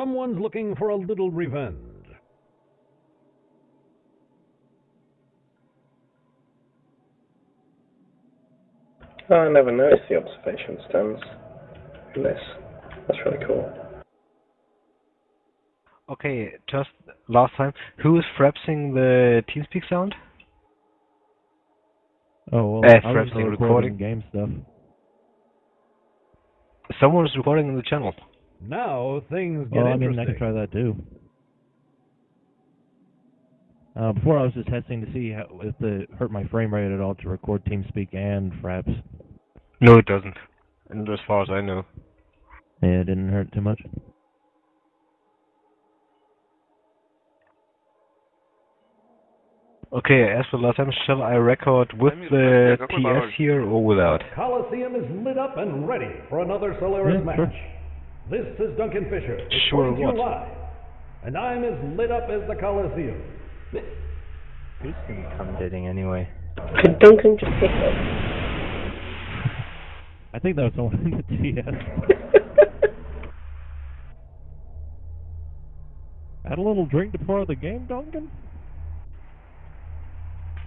Someone's looking for a little revenge. Oh, I never noticed the observation stands in this. That's really cool. Okay, just last time, who is frapsing the TeamSpeak sound? Oh well, Eh, I was Frapsing recording recording. game stuff. Someone is recording in the channel. Now things get Well, I mean. I can try that too. Uh, before I was just testing to see how, if it hurt my frame rate at all to record TeamSpeak and Fraps. No, it doesn't. And as far as I know. Yeah, it didn't hurt too much. Okay, as for last time, shall I record with the TS here or without? Coliseum is lit up and ready for another Solaris Yeah, match. sure. This is Duncan Fisher. Sure reporting to you what? live. And I'm as lit up as the Coliseum. He's commentating anyway. Could Duncan just pick up? I think that was someone in the TS. Had a little drink before the game, Duncan?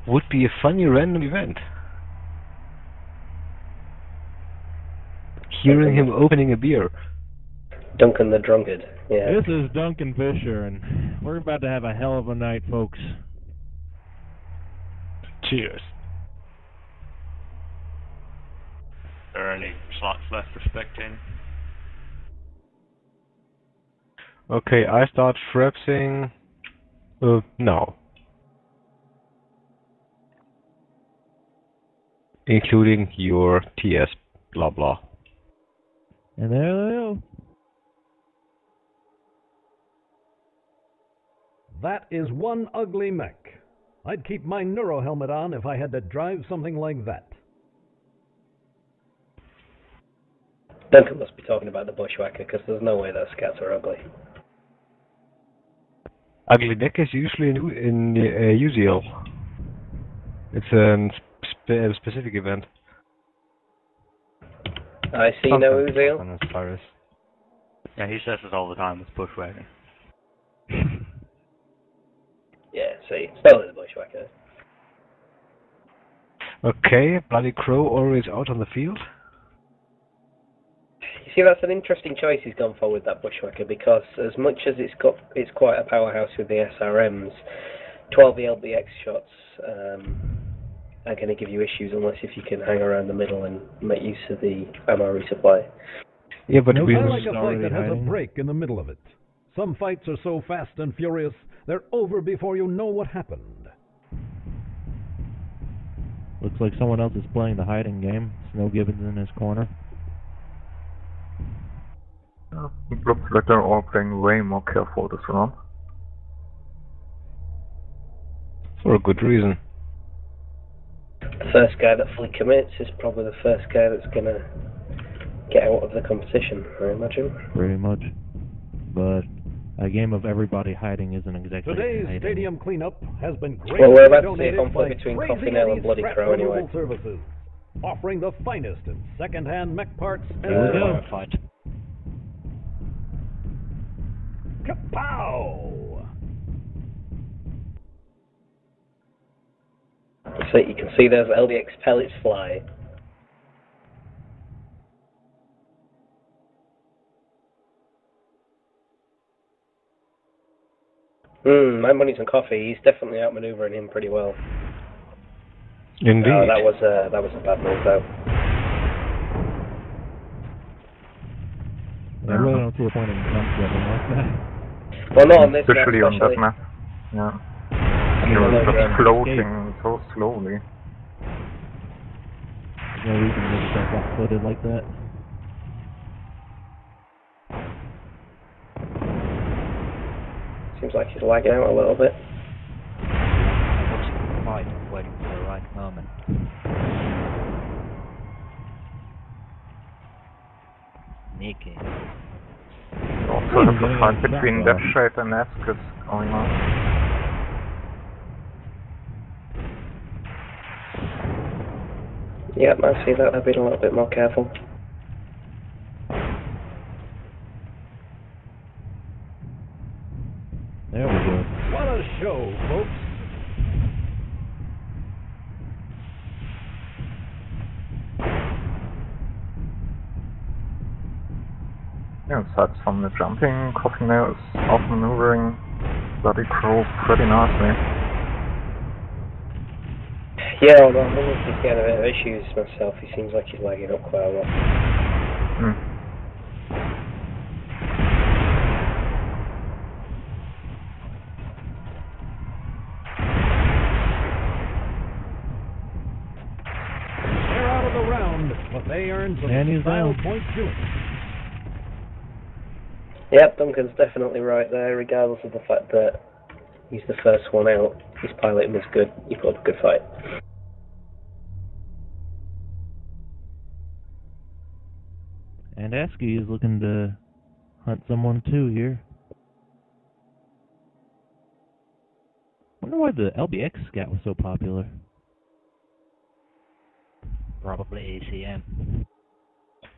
Would be a funny random event. Hearing him opening a beer. Duncan the drunkard. Yeah. This is Duncan Fisher, and we're about to have a hell of a night, folks. Cheers. There are any slots left for spectating? Okay, I start frapsing. Uh, now. Including your TS blah blah. And there they go. That is one ugly mech. I'd keep my neuro helmet on if I had to drive something like that. Duncan must be talking about the bushwhacker because there's no way those scats are ugly. Ugly neck is usually in, in uh, Uziel. It's a spe- specific event. I see no Uziel. On as far as Yeah, he says it all the time with Bushwagon. Yeah, see. Still is the bushwhacker. Okay, Bloody Crow always out on the field. You see, that's an interesting choice he's gone for with that bushwhacker because as much as it's got, it's quite a powerhouse with the SRMs. 12 LBX shots um, are going to give you issues unless if you can hang around the middle and make use of the ammo resupply. Yeah, but Nope. we I like a fight that has a break in the middle of it. Some fights are so fast and furious, they're over before you know what happened. Looks like someone else is playing the hiding game. Snow Gibbons in his corner. Yeah, it looks like they're all playing way more careful this round. for a good reason. The first guy that fully commits is probably the first guy that's going to get out of the competition, I imagine. Pretty much. But a game of everybody hiding isn't exactly Today's hiding. stadium cleanup has been great. Well, we're about to see a donated conflict by between Crazy Coffee Nail and Bloody Crow anyway. Services, offering the finest in second-hand mech parts and Here we go. fight. Kapow! So you can see those LBX pellets fly. Hmm, my money's on coffee. He's definitely outmaneuvering him pretty well. Indeed. Oh, that was a that was a bad move though. I really don't see a point in jump getting like that. Well, not on this map, Especially on that map. Yeah. I He was just yeah. floating so slowly. There's no reason to get yourself flat-footed like that. Seems like he's lagging out a little bit. Watching the fight, waiting for the right moment. Sneaky. Also, the fight between shot, Deathshade and Esk is going on. Yep, I see that. I've been a little bit more careful. Yeah, aside from the jumping, Coffin there is outmaneuvering Bloody Crow pretty nicely. Yeah, although I'm wondering if he's getting a bit of issues myself. He seems like he's lagging up quite a lot. Hmm. They're out of the round, but they earned some And he's style down. Points too. Yep, Duncan's definitely right there, regardless of the fact that he's the first one out. His piloting was good. He put up a good fight. And ASCII is looking to hunt someone too here. Wonder why the LBX scat was so popular. Probably ACM.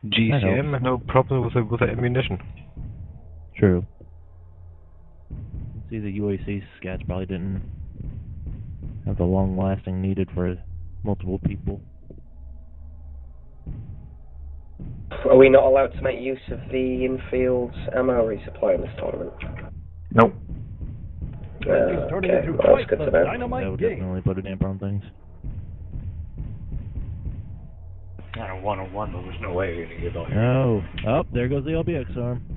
GCM had no problem with the, with the ammunition. True. See, the UAC scats probably didn't have the long lasting needed for multiple people. Are we not allowed to make use of the infield ammo resupply in this tournament? Nope. Uh, okay, into well, that's good to know. That would game. definitely put a damper on things. On a one on one, there was no way we were gonna get all here. Oh, oh, there goes the LBX arm.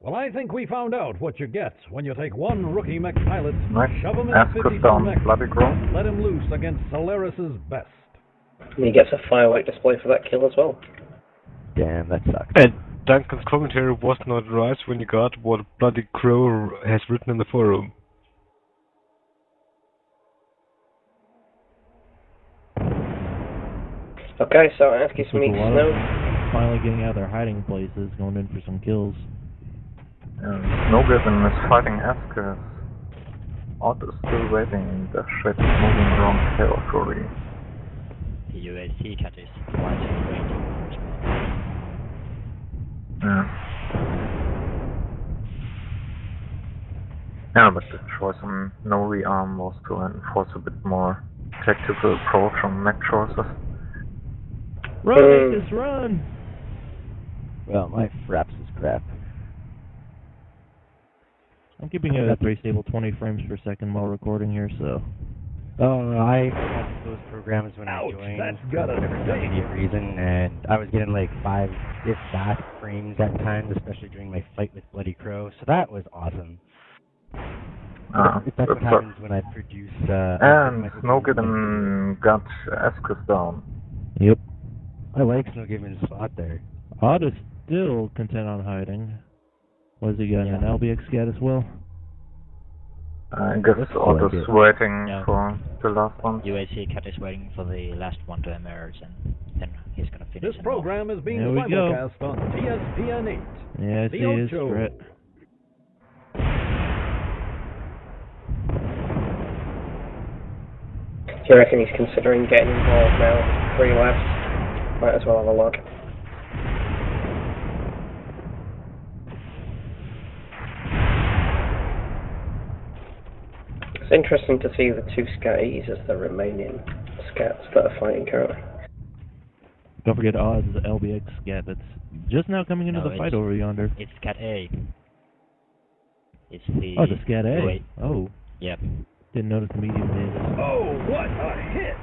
Well, I think we found out what you get when you take one rookie mech pilot, Nice. shove him in Askus 54 down mech, Bloody Crow. let him loose against Solaris's best. And he gets a firework display for that kill as well. Damn, that sucks. And Duncan's commentary was not right when you got what Bloody Crow has written in the forum. Okay, so Askis Looks like meets a lot of Snow. finally getting out of their hiding places, going in for some kills. And Snowgiven is fighting Askus. Odd is still waiting. The ship is moving around territory. The UAC cat is watching waiting for response. Yeah. Yeah, but the choice on no rearm was to enforce a bit more tactical approach on mech choices. Run, Uh, Aegis, run! Well, my fraps is crap. I'm keeping it at pretty stable 20 frames per second while recording here, so. Oh, I had those programs when Ouch, I joined that's for gotta whatever sting. immediate reason, and I was getting like five, if that, frames at times, especially during my fight with Bloody Crow. So that was awesome. Ah, if that's that's what happens when I produce. Uh, And my- Snowgiven got Askus down. Yep. I like Snowgiven's spot there. Odd is still content on hiding. Was he got an LBX scat as well? I guess Looks Otto's like waiting No. for the last one. UAC cat is waiting for the last one to emerge, and then he's gonna finish This him program is being There simulcast on TSPN 8. Yeah, I The see his Do you reckon he's considering getting involved now? Three left. Might as well have a look. It's interesting to see the two Scatties as the remaining scats that are fighting currently. Don't forget Oz is the LBX scat that's just now coming into No, the fight over yonder. It's cat A. It's the. Oh, the scat A. Wait. Oh, Yep. didn't notice the medium did. Oh, what a hit!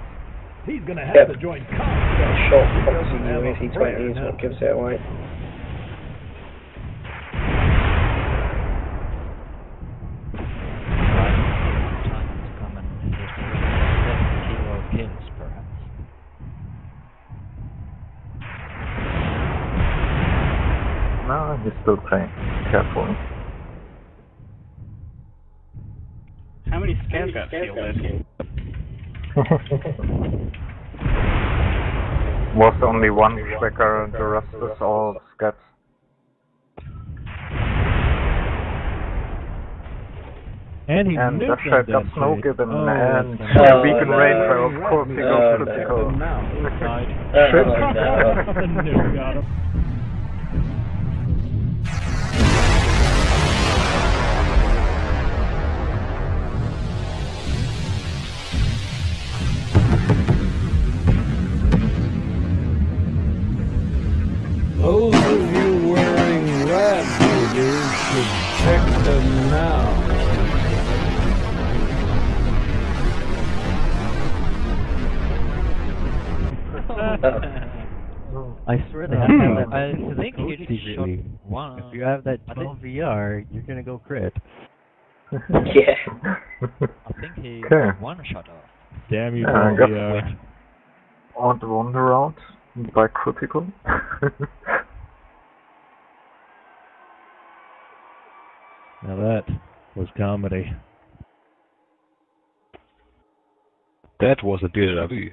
He's gonna have Yep. to join Got combat. a short He proxy doesn't have a UAC prayer 20 is what gives it away. Time has come and he's moving 70 kilo kills, perhaps. No, he's still playing carefully. How many scans got fielded? Was only one Schwecker, the rest is all scats. And And he And the nuked shot got that snow shit. given Oh, and that's Oh, beacon no. range, so of course he goes no. critical. now. Died. Shit. Those of you wearing radiators should check them now. I swear they Uh, have to have that I think code he secretly. shot one. If you have that I 12 VR, you're gonna go crit. Yeah. I think he Okay. one shot off. Damn you, Yeah, I Paul guess- VR. Odd wander out by critical. Now that was comedy. That was a déjà vu.